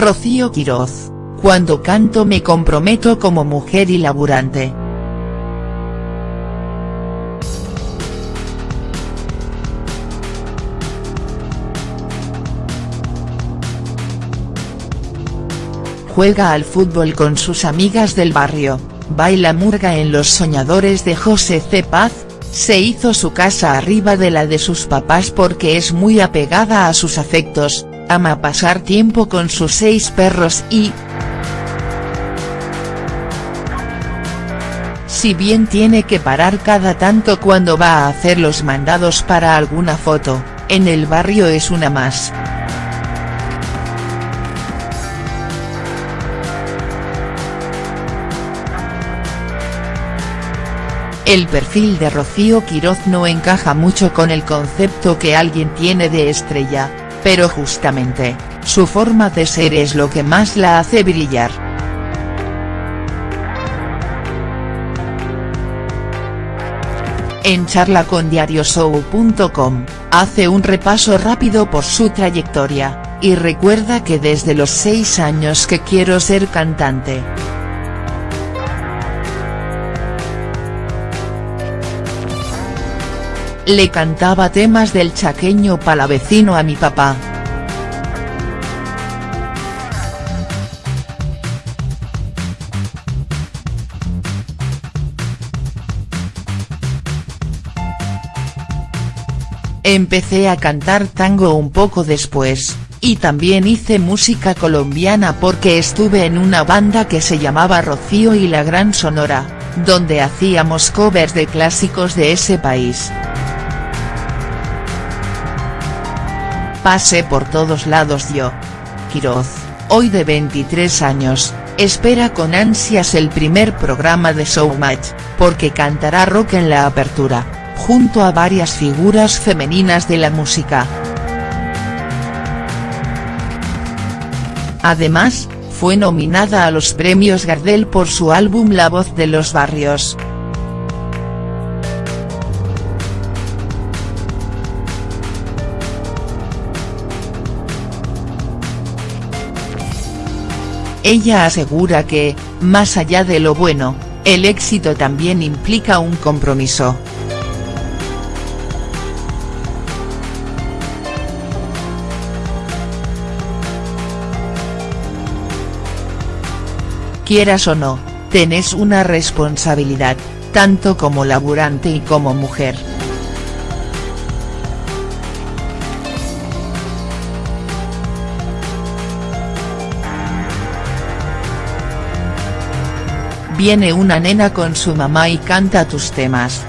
Rocío Quiroz, cuando canto me comprometo como mujer y laburante. Juega al fútbol con sus amigas del barrio, baila murga en Los Soñadores de José C. Paz, se hizo su casa arriba de la de sus papás porque es muy apegada a sus afectos, ama pasar tiempo con sus seis perros y. Si bien tiene que parar cada tanto cuando va a hacer los mandados para alguna foto, en el barrio es una más. El perfil de Rocío Quiroz no encaja mucho con el concepto que alguien tiene de estrella, pero justamente, su forma de ser es lo que más la hace brillar. En charla con diarioshow.com, hace un repaso rápido por su trayectoria, y recuerda que desde los 6 años que quiero ser cantante. Le cantaba temas del chaqueño palavecino a mi papá. Empecé a cantar tango un poco después, y también hice música colombiana porque estuve en una banda que se llamaba Rocío y la Gran Sonora, donde hacíamos covers de clásicos de ese país. Pase por todos lados yo. Quiroz, hoy de 23 años, espera con ansias el primer programa de Showmatch, porque cantará rock en la apertura, junto a varias figuras femeninas de la música. Además, fue nominada a los premios Gardel por su álbum La voz de los barrios. Ella asegura que, más allá de lo bueno, el éxito también implica un compromiso. Quieras o no, tenés una responsabilidad, tanto como laburante y como mujer. Viene una nena con su mamá y canta tus temas.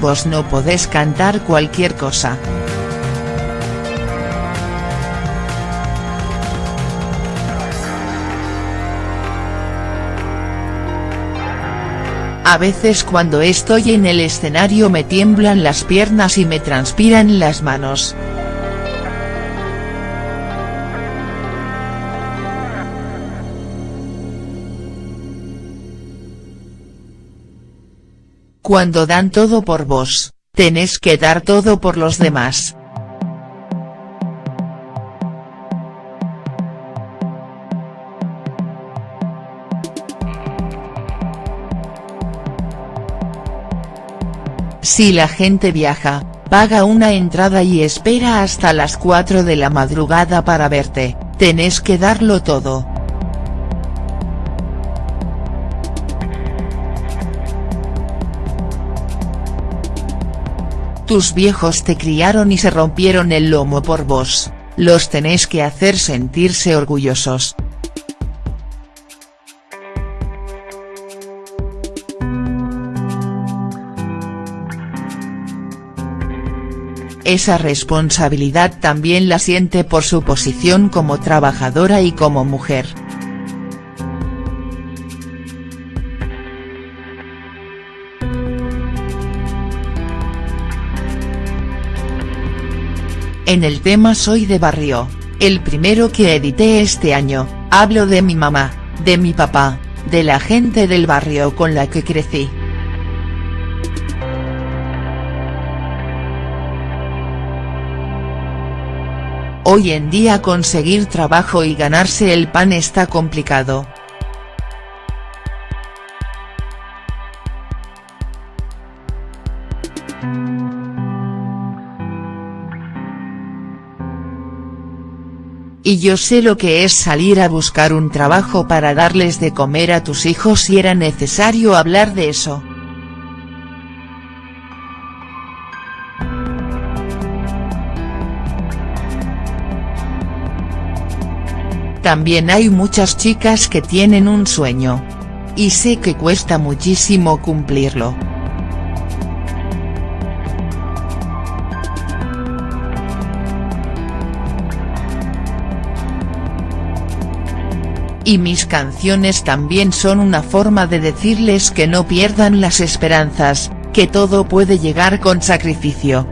Vos no podés cantar cualquier cosa. A veces cuando estoy en el escenario me tiemblan las piernas y me transpiran las manos. Cuando dan todo por vos, tenés que dar todo por los demás. Si la gente viaja, paga una entrada y espera hasta las 4 de la madrugada para verte, tenés que darlo todo. Tus viejos te criaron y se rompieron el lomo por vos, los tenés que hacer sentirse orgullosos. Esa responsabilidad también la siente por su posición como trabajadora y como mujer. En el tema Soy de Barrio, el primero que edité este año, hablo de mi mamá, de mi papá, de la gente del barrio con la que crecí. Hoy en día conseguir trabajo y ganarse el pan está complicado. Y yo sé lo que es salir a buscar un trabajo para darles de comer a tus hijos si era necesario hablar de eso. También hay muchas chicas que tienen un sueño. Y sé que cuesta muchísimo cumplirlo. Y mis canciones también son una forma de decirles que no pierdan las esperanzas, que todo puede llegar con sacrificio.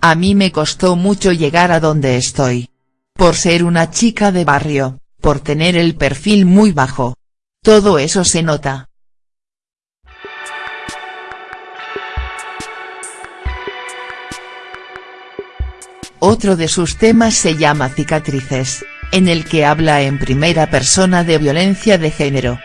A mí me costó mucho llegar a donde estoy. Por ser una chica de barrio, por tener el perfil muy bajo. Todo eso se nota. Otro de sus temas se llama Cicatrices, en el que habla en primera persona de violencia de género.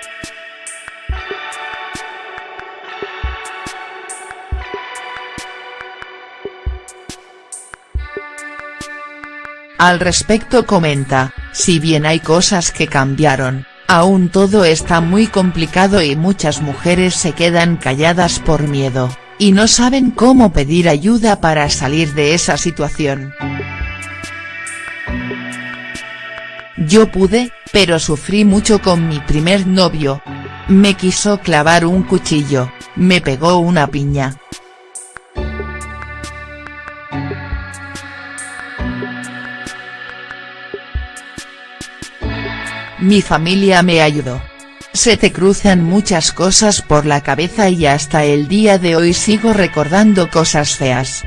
Al respecto comenta, si bien hay cosas que cambiaron, aún todo está muy complicado y muchas mujeres se quedan calladas por miedo y no saben cómo pedir ayuda para salir de esa situación. Yo pude, pero sufrí mucho con mi primer novio. Me quiso clavar un cuchillo, me pegó una piña. Mi familia me ayudó. Se te cruzan muchas cosas por la cabeza y hasta el día de hoy sigo recordando cosas feas.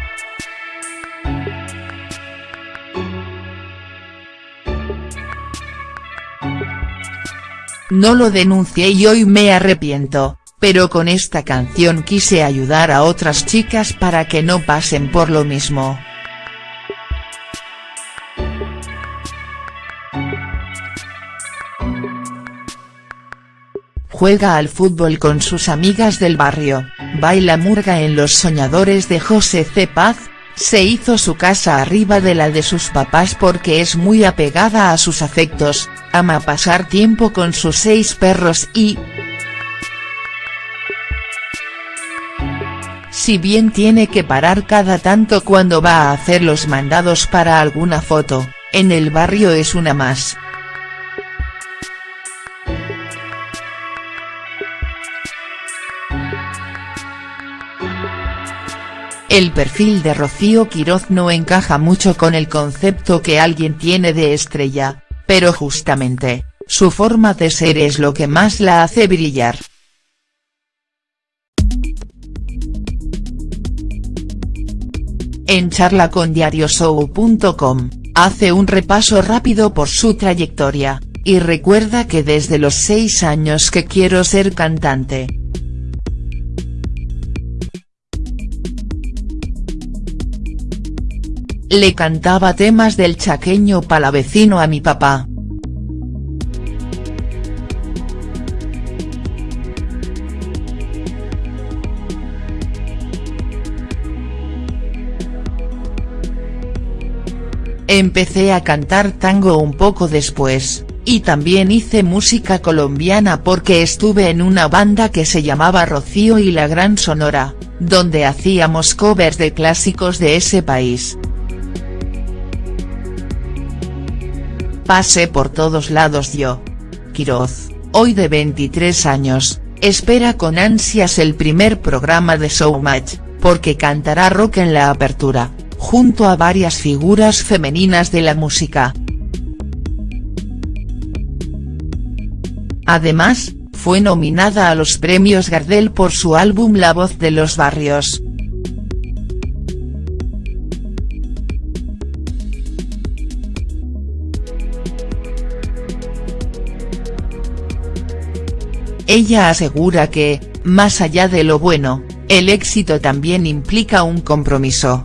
No lo denuncié y hoy me arrepiento, pero con esta canción quise ayudar a otras chicas para que no pasen por lo mismo. Juega al fútbol con sus amigas del barrio, baila murga en Los Soñadores de José C. Paz, se hizo su casa arriba de la de sus papás porque es muy apegada a sus afectos, ama pasar tiempo con sus seis perros y, si bien tiene que parar cada tanto cuando va a hacer los mandados para alguna foto, en el barrio es una más. El perfil de Rocío Quiroz no encaja mucho con el concepto que alguien tiene de estrella, pero justamente, su forma de ser es lo que más la hace brillar. En charla con diarioshow.com, hace un repaso rápido por su trayectoria, y recuerda que desde los 6 años que quiero ser cantante, Le cantaba temas del chaqueño palavecino a mi papá. Empecé a cantar tango un poco después, y también hice música colombiana porque estuve en una banda que se llamaba Rocío y la Gran Sonora, donde hacíamos covers de clásicos de ese país. Pase por todos lados yo. Quiroz, hoy de 23 años, espera con ansias el primer programa de Showmatch, porque cantará rock en la apertura, junto a varias figuras femeninas de la música. Además, fue nominada a los premios Gardel por su álbum La voz de los barrios. Ella asegura que, Más allá de lo bueno, el éxito también implica un compromiso.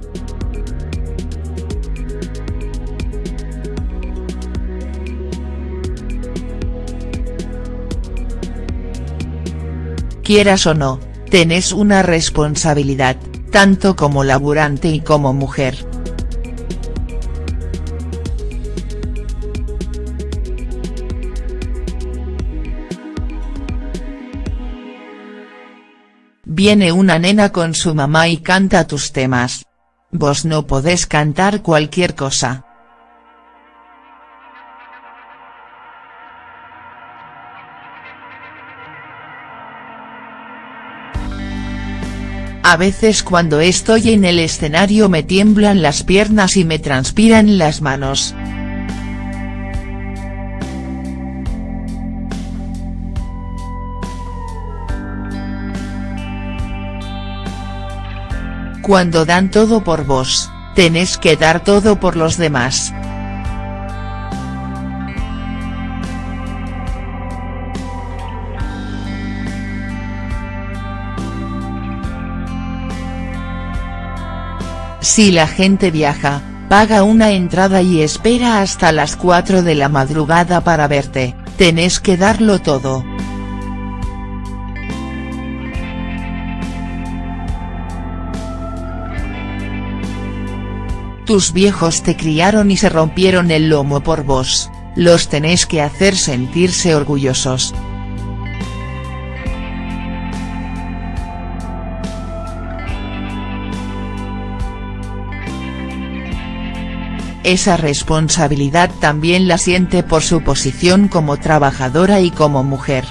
Quieras o no, tenés una responsabilidad, tanto como laburante y como mujer. Viene una nena con su mamá y canta tus temas. Vos no podés cantar cualquier cosa. A veces cuando estoy en el escenario me tiemblan las piernas y me transpiran las manos. Cuando dan todo por vos, tenés que dar todo por los demás. Si la gente viaja, paga una entrada y espera hasta las 4 de la madrugada para verte, tenés que darlo todo. Tus viejos te criaron y se rompieron el lomo por vos, los tenés que hacer sentirse orgullosos. Esa responsabilidad también la siente por su posición como trabajadora y como mujer.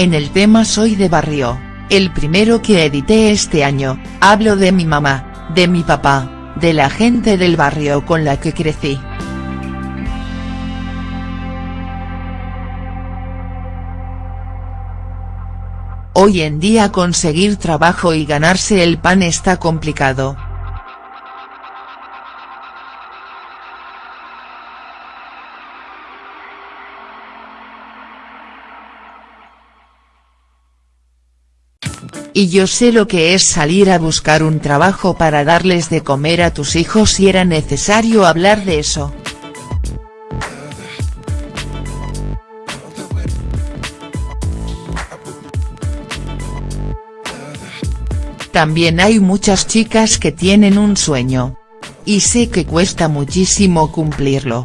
En el tema Soy de Barrio, el primero que edité este año, hablo de mi mamá, de mi papá, de la gente del barrio con la que crecí. Hoy en día conseguir trabajo y ganarse el pan está complicado. Y yo sé lo que es salir a buscar un trabajo para darles de comer a tus hijos si era necesario hablar de eso. También hay muchas chicas que tienen un sueño. Y sé que cuesta muchísimo cumplirlo.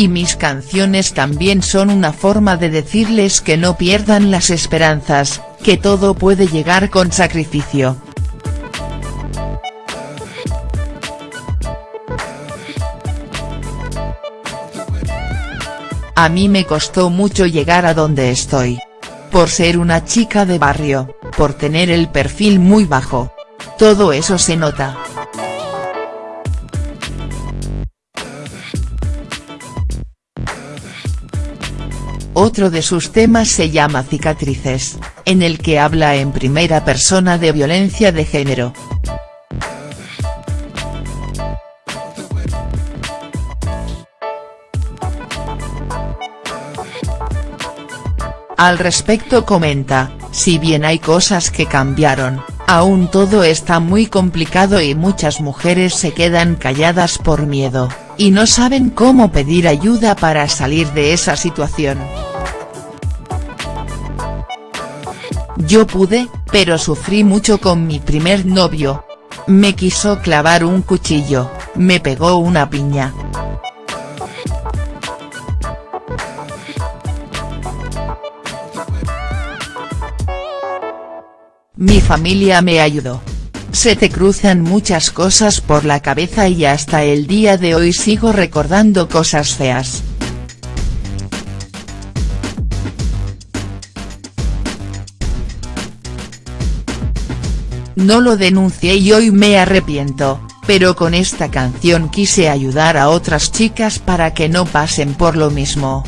Y mis canciones también son una forma de decirles que no pierdan las esperanzas, que todo puede llegar con sacrificio. A mí me costó mucho llegar a donde estoy. Por ser una chica de barrio, por tener el perfil muy bajo. Todo eso se nota. Otro de sus temas se llama Cicatrices, en el que habla en primera persona de violencia de género. Al respecto comenta, si bien hay cosas que cambiaron, aún todo está muy complicado y muchas mujeres se quedan calladas por miedo, y no saben cómo pedir ayuda para salir de esa situación. Yo pude, pero sufrí mucho con mi primer novio. Me quiso clavar un cuchillo, me pegó una piña. Mi familia me ayudó. Se te cruzan muchas cosas por la cabeza y hasta el día de hoy sigo recordando cosas feas. No lo denuncié y hoy me arrepiento, pero con esta canción quise ayudar a otras chicas para que no pasen por lo mismo.